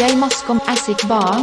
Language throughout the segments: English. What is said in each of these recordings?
DJ Moscom Acid Bar.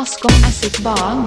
maskom er sitt barn.